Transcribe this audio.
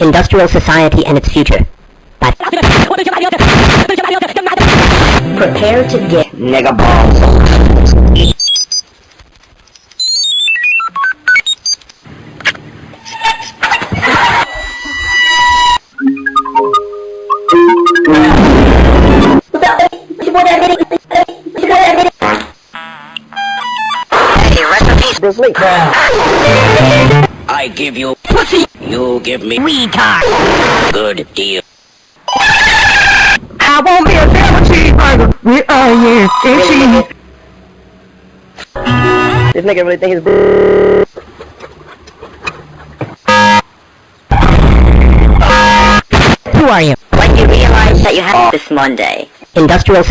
Industrial Society and its Future. By Prepare to get Nigga balls. Hey, rest in peace, Bruce Lee. I give you pussy. You give me Retard. good deal. I won't be a double cheeseburger with onions and cheese. This nigga really think he's Who are you? When you realize that you have this Monday, Industrial